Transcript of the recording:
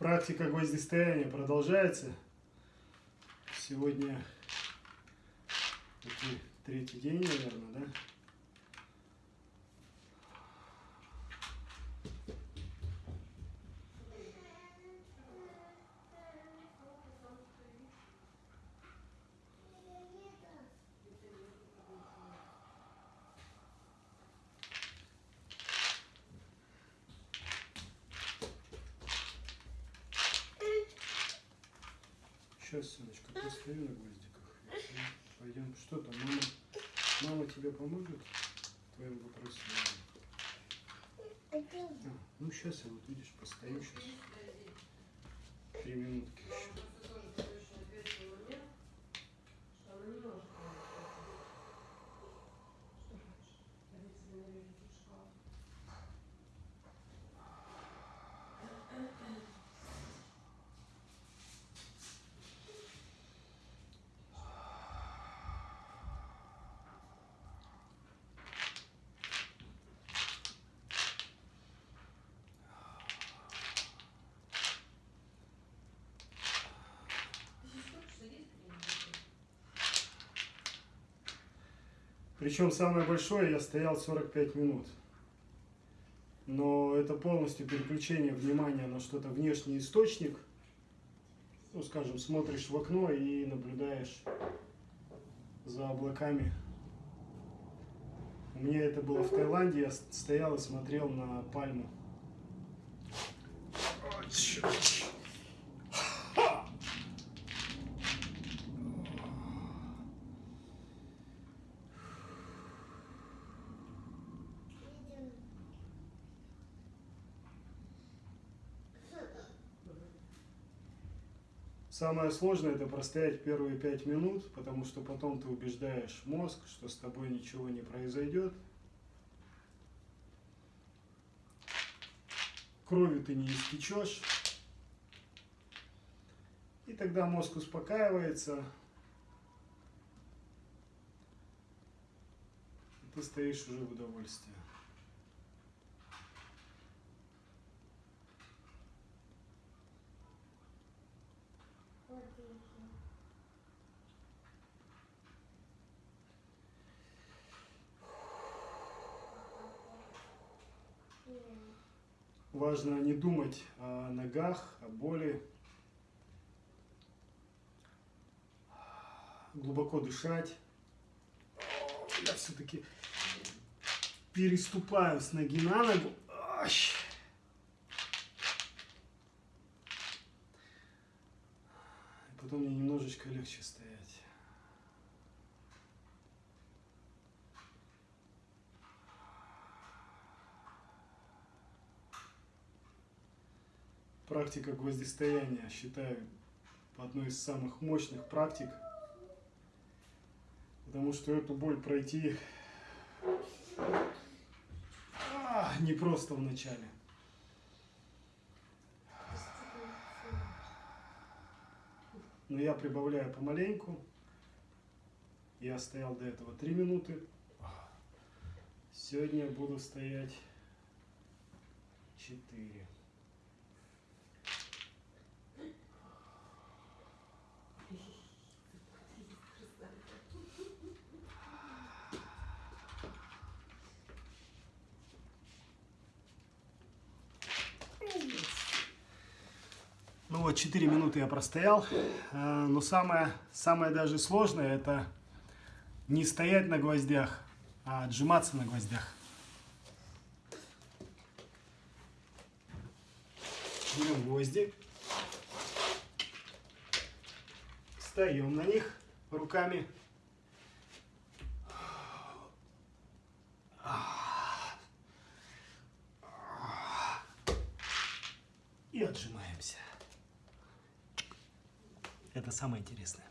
Практика гвоздистояния продолжается. Сегодня третий день, наверное, да? Сейчас, сыночка, постою на гвоздиках. Пойдем. Что там, мама? Мама тебе поможет в твоем вопросе? А, ну, сейчас я вот видишь, постою сейчас. Три минутки еще. Причем самое большое я стоял 45 минут. Но это полностью переключение внимания на что-то внешний источник. Ну, скажем, смотришь в окно и наблюдаешь за облаками. У меня это было в Таиланде, я стоял и смотрел на пальму. Черт. Самое сложное это простоять первые пять минут, потому что потом ты убеждаешь мозг, что с тобой ничего не произойдет. Кровью ты не истечешь. И тогда мозг успокаивается. И ты стоишь уже в удовольствии. Важно не думать о ногах, о боли. Глубоко дышать. Я все-таки переступаю с ноги на ногу. Потом мне немножечко легче стоять. Практика гвоздистояния, считаю, одной из самых мощных практик. Потому что эту боль пройти а, не просто в начале. Но я прибавляю помаленьку. Я стоял до этого 3 минуты. Сегодня буду стоять 4. Ну вот 4 минуты я простоял, э, но самое, самое даже сложное это не стоять на гвоздях, а отжиматься на гвоздях. Берем гвозди, встаем на них руками. И отжимаемся. Это самое интересное.